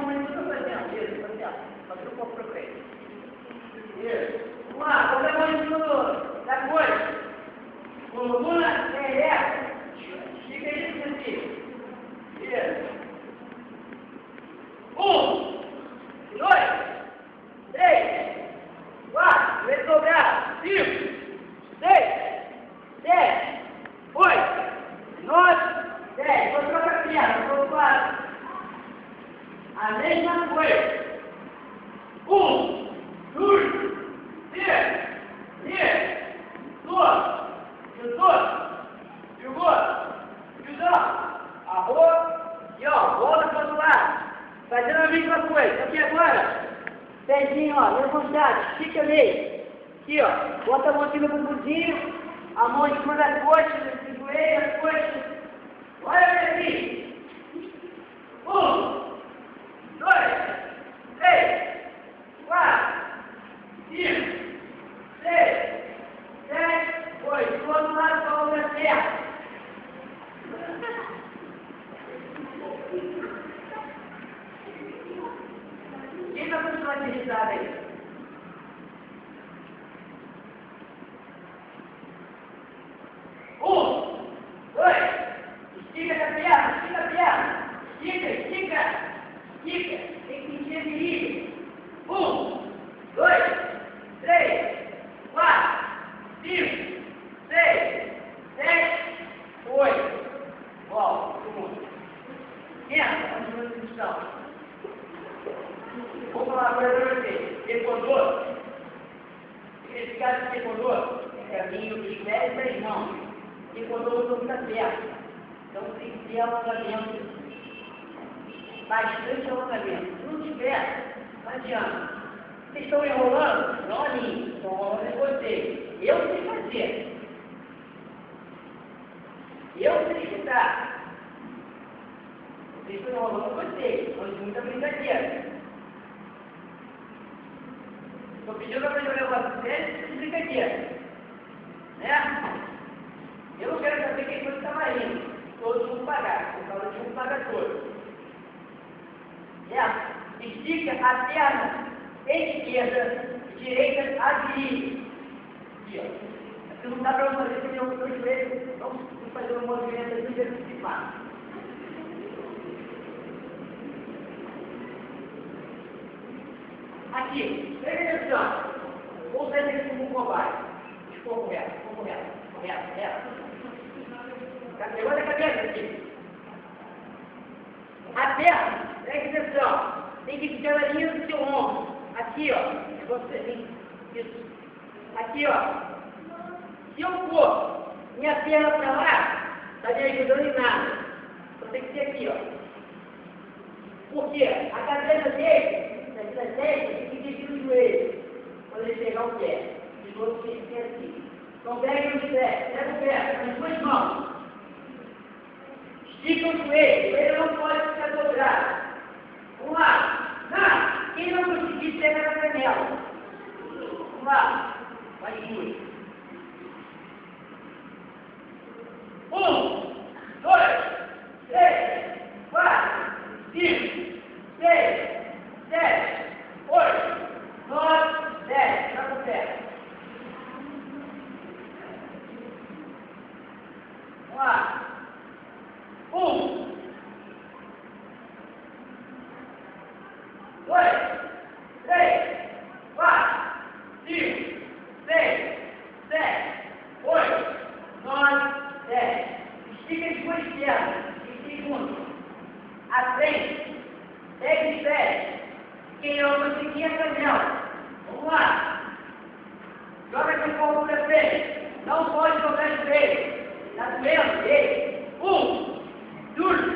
tudo fazendo. Isso, um pouco pra frente. Isso. Vamos lá, coloca a mão em cima do. Fica isso aqui. Isso. Um, dois, três, quatro, retrogrado, cinco, seis, sete, oito, nove, dez. Vou trocar a perna, vou quatro. A mesma coisa. Um, dois, três, três, dois, dezoito, jogou, judão, arroz, e ó, volta para o outro lado. Fazendo a mesma coisa. Aqui agora, pezinho, ó, levantado, estica meio. Aqui, ó, bota a mão aqui no bumbumzinho, a mão em cima da coxa, no joelho, a coxa. Olha. Um, dois, três, quatro, cinco, seis, sete, oito. Do outro lado, com a outra perna. Quem está continuando de risada aí? Um, dois, estica a perna, estica a perna, estica, estica, estica, tem que sentir a virilha. Um, dois, três, quatro, cinco, seis, sete, oito. Volta, todo mundo. Entra, continua a discussão. Vou falar agora para você. Recordou? Esse caso de recordou é caminho de pés das mãos. Recordou o topo da perna. Então tem que ter alongamento. Bastante alongamento. Se não tiver, não adianta. Vocês estão enrolando? Não a mim. Estão enrolando em você. Eu sei fazer. Eu sei escutar. Vocês estão enrolando você. Mas muita brincadeira. Estou pedindo para fazer um negócio sério e brincadeira. Né? Eu não quero saber quem foi que estava indo. Todos vão pagar. Por causa de um paga todos. Né? Estica a perna esquerda, direita a virilha. Aqui, ó. Aqui não dá para fazer porque eu estou joelho. Vamos fazer um movimento de antecipar. Aqui, presta atenção. Vou fazer isso como um cobaia. Ficou correto, ficou correto, correto, reto. Levanta a cabeça aqui. A perna, presta atenção. Tem que ficar na linha do seu ombro. Aqui, ó. Você tem. Isso. Aqui, ó. Se eu for minha perna para lá, está me ajudando em nada. Então tem que ser aqui, ó. Por quê? A cabeça dele da testa tem que dividir o joelho quando ele pegar o pé. De novo tem que ser assim. Então pega o pé, pega o pé com as duas mãos. Estica o joelho, joelho não pode ficar dobrado. Vamos lá. Não, quem não conseguir, pega na canela. Vamos lá. Vai duas. 500 campeão? Vamos lá. Joga aqui um pouco para frente. Não pode jogar de vez. Está doendo? Um, dois,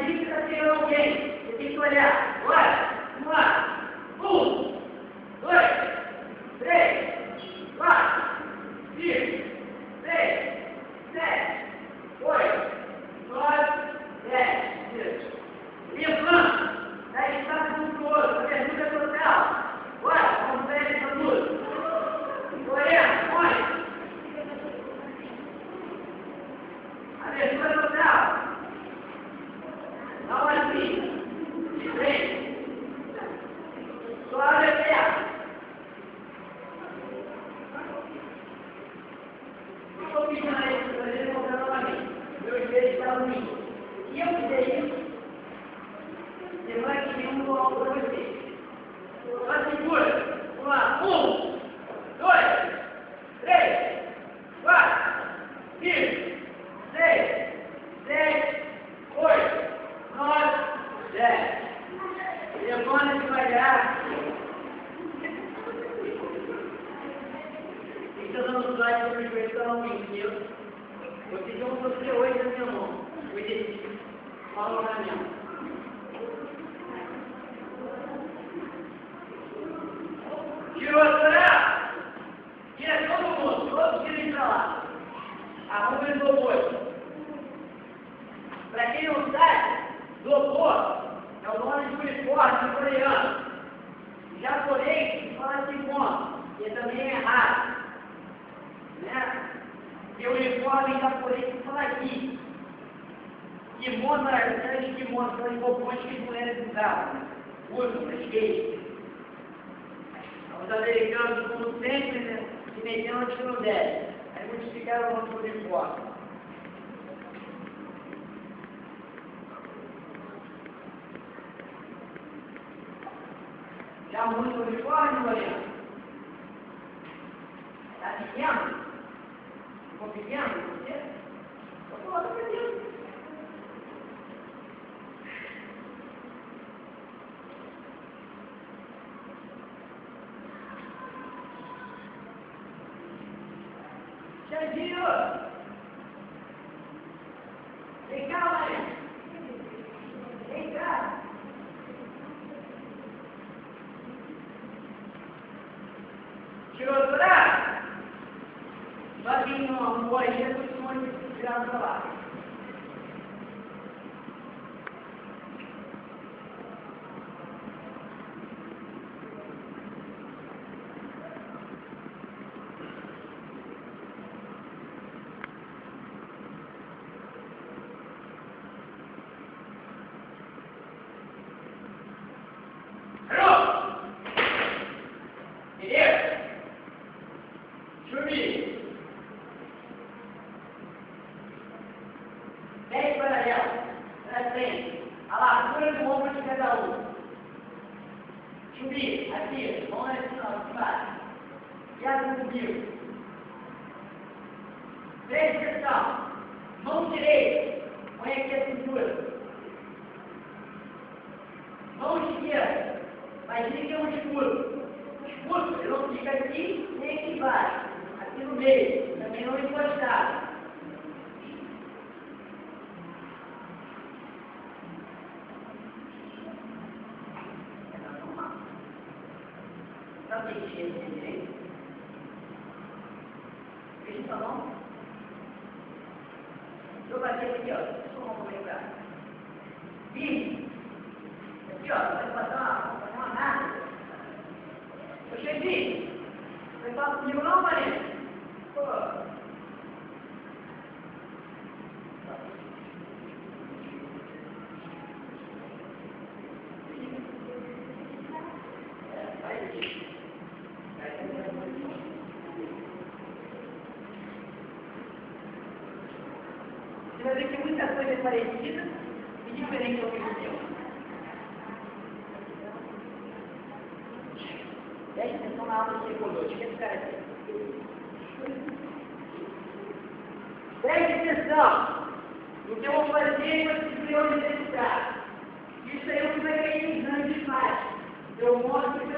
dica para alguém. Você tem que olhar, olha, Я выдаю снимать его в руки. Двадцать больше. Два. Ум. mediunidade do Doutor, é o nome de uniforme coreano. Japonês fala de mono, que também é errado. Né? E o uniforme japonês fala aqui. E monta era aqueles que mostram os roupões que as mulheres usavam, né? usam para skate. Os americanos, como sempre, né? se meteram onde não devem. Aí muitos ficaram no uniforme. Está muito uniforme, Lorena? Está pequeno? Ficou pequeno? Você? Eu estou pedindo. não fica aqui nem aqui embaixo, aqui no meio, também não encostado. coisa parecida e diferente ao que aconteceu. Preste atenção na aula de psicológica, esse cara aqui. Preste atenção! no que eu vou fazer é priorizar. Isso aí é o que vai ter exame de imagem. Eu mostro que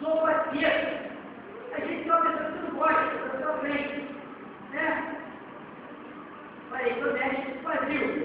Louvadia. A gente tem uma pessoa que não gosta, que não sofre, né? Falei, Nordeste do Brasil.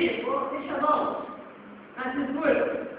quê? Vou ser chamado. Mas isso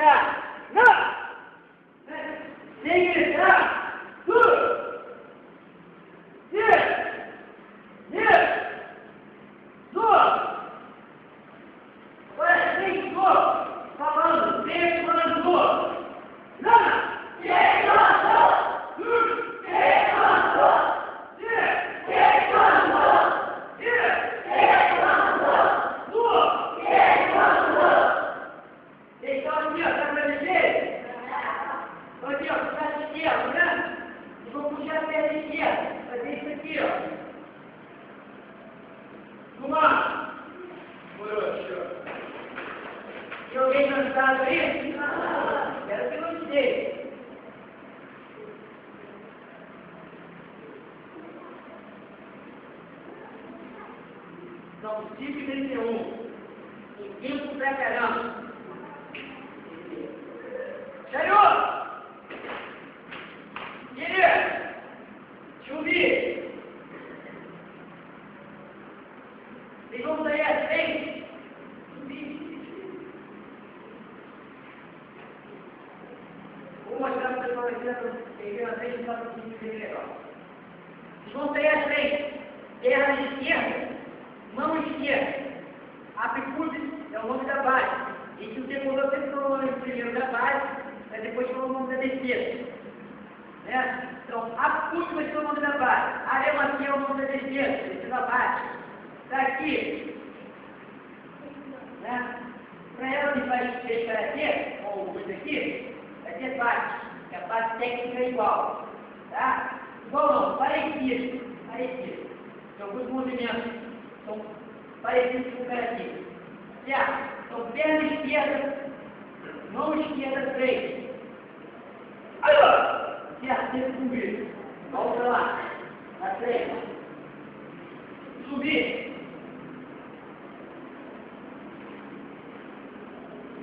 that. Joguei cansado aí? Ah, era o que tá eu não disse. Salmo 5, 31. O tempo pra caramba. Apicúbis é o nome da base. E que o decolor sempre falou o nome primeiro da base, mas depois falou o nome da defesa. Né? Então, apicúbis vai ser o nome da base. Aremacia é o nome da defesa, defesa base. Está aqui. Né? Para ela que vai ter karatê, ou isso aqui, vai ter base. Que a base técnica é igual. Tá? Igual não, parecido. Parecido. Então, alguns movimentos são parecidos com o karatê. Certo? Então, perna esquerda, mão esquerda, três. Certo, sempre subir. Volta lá. Na. Subir.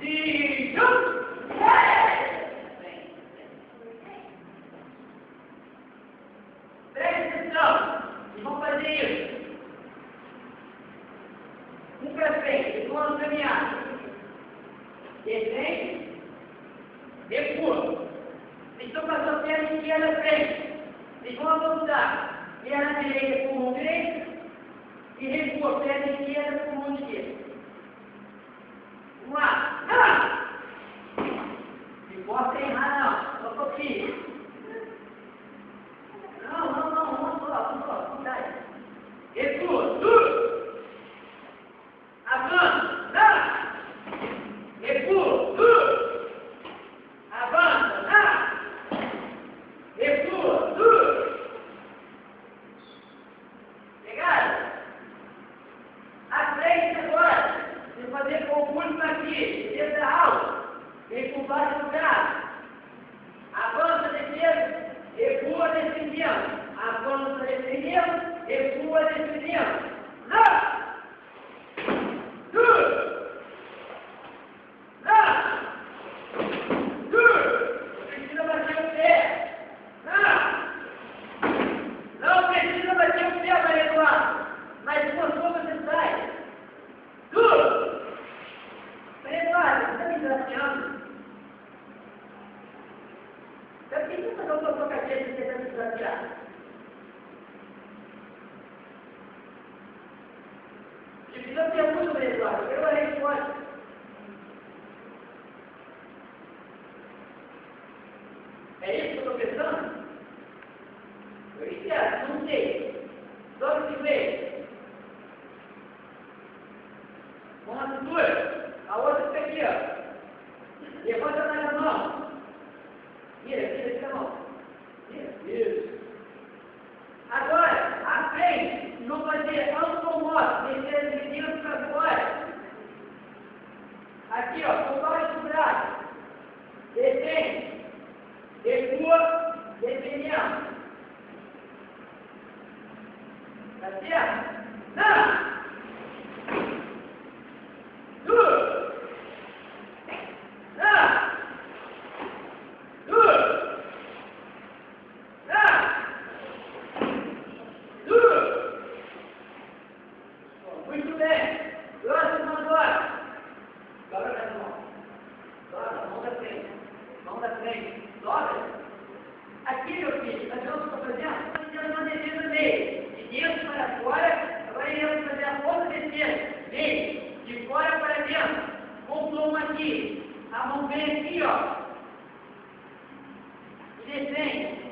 E jump! Presta atenção! E vamos fazer isso. Um para frente, vamos caminhar. Descende, recua. Então passou a perna esquerda à frente. Vocês vão avançar. Perna direita com mão direita e recua perna esquerda com mão esquerda. Vamos lá. Ah! Não importa errar, não. Só copia. Não, não, não. Vamos só, vamos só. Cuidado. Recua. Uh! Avança. Ah! Recua. Uh! Avança. Ah! Recua. Uh! Pegaram? A frente agora. Você fazer com o público aqui. Desde a aula. Vem com vários lugares. Avança defesa. Recua defendendo. Avança defendendo. Recua defendendo. Não! Good! Não! Good! Precisa bater o pé. Não! Não precisa bater o pé, Maria Eduardo. Mas forçou você sai. Good! Maria Eduardo, você está me desafiando? Eu preciso fazer o seu cabeça e você está me desafiando. Te fiz uma pergunta, Maria Eduardo. Eu a resposta. É isso que eu estou pensando? Eu espero, não sei. Só que vê. Uma cintura. A outra fica aqui, ó. Levanta mais a mão. Vira, vira, vira a mão. Vira. Isso. Agora, a frente, não fazer automoto, descer de dentro para fora. Aqui, ó, com vários do braço. Descende. Recua, defendendo. Tá certo? Não! Duas! Não! Duas! Não! Duas! Muito bem. Próximo agora. Dobra a mão. Dobra, mão da frente. Mão da frente. Dobra. Aqui, meu filho, nós vamos estar fazendo, fazendo uma defesa meio. De dentro para fora, agora iremos fazer a outra defesa. Meio. De fora para dentro. Com o plomo aqui. A mão vem aqui, ó. E descende.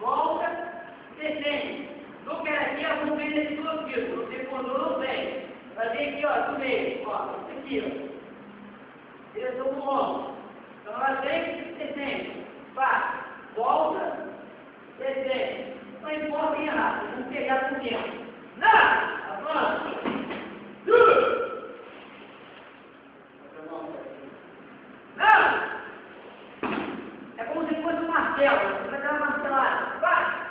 Volta, descende. No aqui, a mão vem nesse bloqueio. Não tem condor, não vem. Fazer aqui, ó, do meio. Ó, aqui, ó. Direção do ombro. Então, ela vem, descende. Passa. Volta, descende. Não importa em errado, não pegar por dentro. Não! Avança. Uh! Não! É como se fosse um martelo. Você vai dar uma martelada. Vai!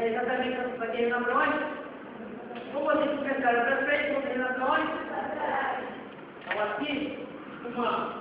да и тогда мы хотим на бронь. Ну, вот здесь у меня, да, на бронь. А вот здесь, у мамы.